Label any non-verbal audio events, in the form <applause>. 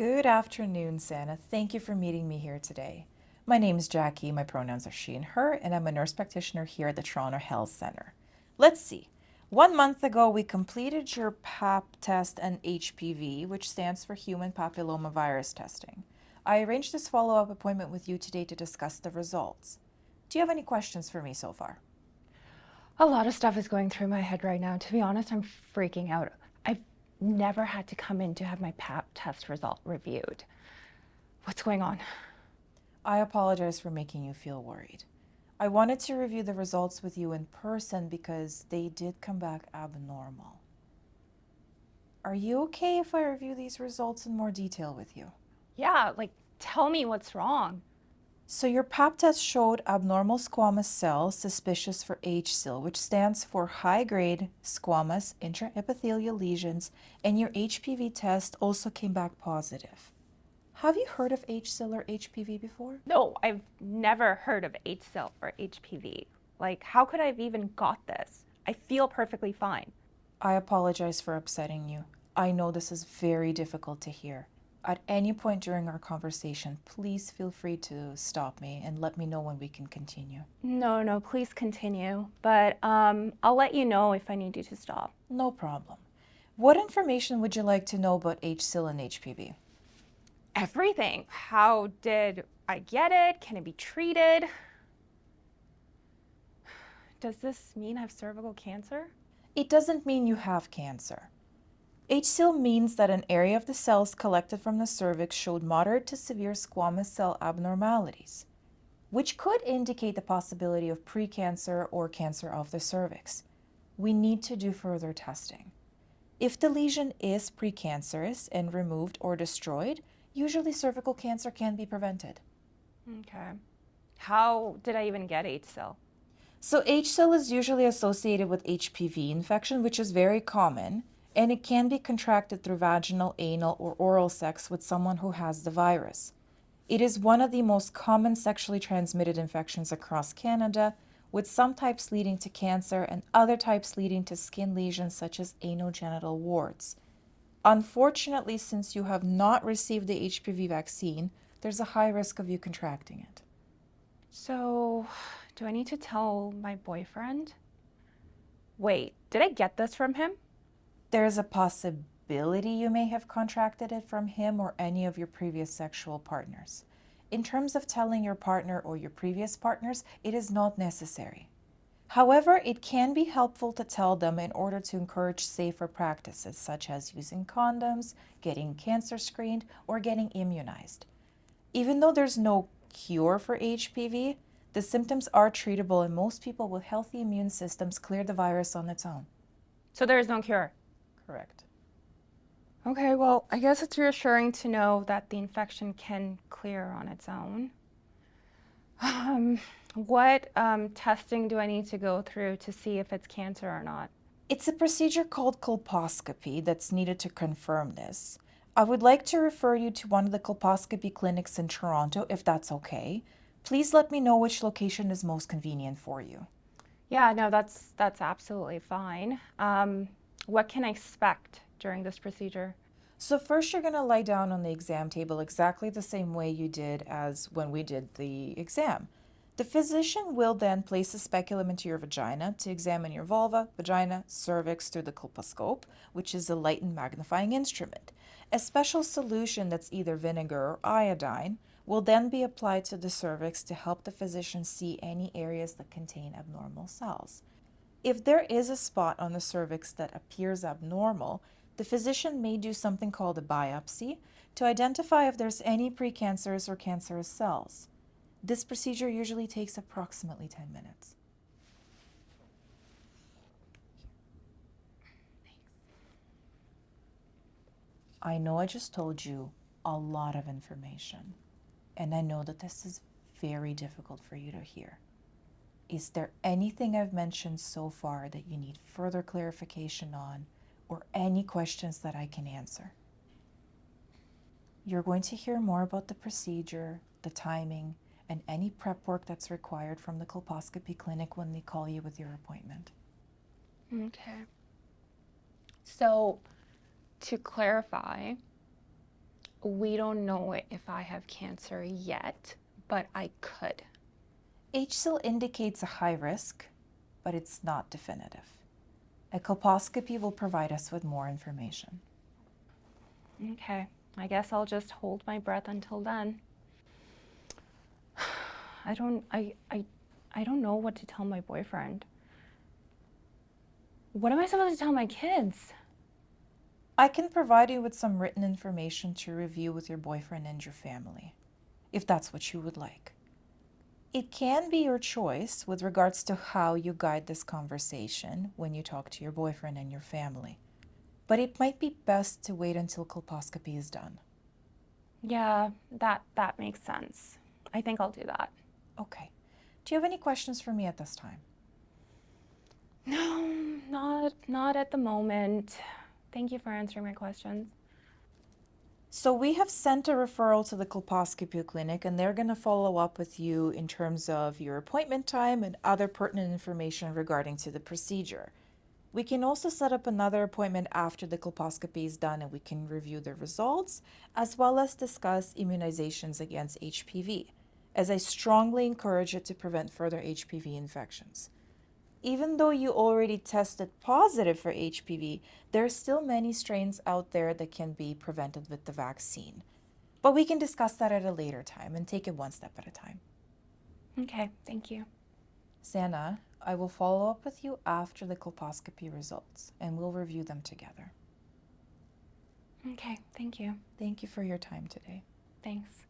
Good afternoon, Santa. Thank you for meeting me here today. My name is Jackie, my pronouns are she and her, and I'm a nurse practitioner here at the Toronto Health Centre. Let's see. One month ago, we completed your PAP test and HPV, which stands for Human Papillomavirus Testing. I arranged this follow-up appointment with you today to discuss the results. Do you have any questions for me so far? A lot of stuff is going through my head right now. To be honest, I'm freaking out. Never had to come in to have my PAP test result reviewed. What's going on? I apologize for making you feel worried. I wanted to review the results with you in person because they did come back abnormal. Are you okay if I review these results in more detail with you? Yeah, like tell me what's wrong. So your pap test showed abnormal squamous cells suspicious for HSIL, which stands for high-grade squamous intraepithelial lesions, and your HPV test also came back positive. Have you heard of HSIL or HPV before? No, I've never heard of HSIL or HPV. Like, how could I have even got this? I feel perfectly fine. I apologize for upsetting you. I know this is very difficult to hear. At any point during our conversation, please feel free to stop me and let me know when we can continue. No, no, please continue. But um, I'll let you know if I need you to stop. No problem. What information would you like to know about HSIL and HPV? Everything. How did I get it? Can it be treated? Does this mean I have cervical cancer? It doesn't mean you have cancer. HSIL means that an area of the cells collected from the cervix showed moderate to severe squamous cell abnormalities, which could indicate the possibility of precancer or cancer of the cervix. We need to do further testing. If the lesion is precancerous and removed or destroyed, usually cervical cancer can be prevented. Okay. How did I even get HSIL? So HSIL is usually associated with HPV infection, which is very common, and it can be contracted through vaginal, anal, or oral sex with someone who has the virus. It is one of the most common sexually transmitted infections across Canada, with some types leading to cancer and other types leading to skin lesions such as anogenital warts. Unfortunately, since you have not received the HPV vaccine, there's a high risk of you contracting it. So, do I need to tell my boyfriend? Wait, did I get this from him? There's a possibility you may have contracted it from him or any of your previous sexual partners. In terms of telling your partner or your previous partners, it is not necessary. However, it can be helpful to tell them in order to encourage safer practices such as using condoms, getting cancer screened, or getting immunized. Even though there's no cure for HPV, the symptoms are treatable and most people with healthy immune systems clear the virus on its own. So there is no cure? Correct. Okay, well, I guess it's reassuring to know that the infection can clear on its own. Um, what um, testing do I need to go through to see if it's cancer or not? It's a procedure called colposcopy that's needed to confirm this. I would like to refer you to one of the colposcopy clinics in Toronto if that's okay. Please let me know which location is most convenient for you. Yeah, no, that's that's absolutely fine. Um, what can I expect during this procedure? So first you're going to lie down on the exam table exactly the same way you did as when we did the exam. The physician will then place a speculum into your vagina to examine your vulva, vagina, cervix through the colposcope, which is a light and magnifying instrument. A special solution that's either vinegar or iodine will then be applied to the cervix to help the physician see any areas that contain abnormal cells. If there is a spot on the cervix that appears abnormal, the physician may do something called a biopsy to identify if there's any precancerous or cancerous cells. This procedure usually takes approximately 10 minutes. I know I just told you a lot of information, and I know that this is very difficult for you to hear. Is there anything I've mentioned so far that you need further clarification on or any questions that I can answer? You're going to hear more about the procedure, the timing, and any prep work that's required from the colposcopy clinic when they call you with your appointment. Okay. So, to clarify, We don't know if I have cancer yet, but I could. HSIL indicates a high risk, but it's not definitive. A colposcopy will provide us with more information. Okay, I guess I'll just hold my breath until then. <sighs> I don't I I I don't know what to tell my boyfriend. What am I supposed to tell my kids? I can provide you with some written information to review with your boyfriend and your family, if that's what you would like. It can be your choice with regards to how you guide this conversation when you talk to your boyfriend and your family, but it might be best to wait until colposcopy is done. Yeah, that that makes sense. I think I'll do that. Okay. Do you have any questions for me at this time? No, not not at the moment. Thank you for answering my questions. So we have sent a referral to the colposcopy clinic and they're going to follow up with you in terms of your appointment time and other pertinent information regarding to the procedure. We can also set up another appointment after the colposcopy is done and we can review the results as well as discuss immunizations against HPV, as I strongly encourage it to prevent further HPV infections. Even though you already tested positive for HPV, there are still many strains out there that can be prevented with the vaccine. But we can discuss that at a later time and take it one step at a time. Okay, thank you. Santa, I will follow up with you after the colposcopy results and we'll review them together. Okay, thank you. Thank you for your time today. Thanks.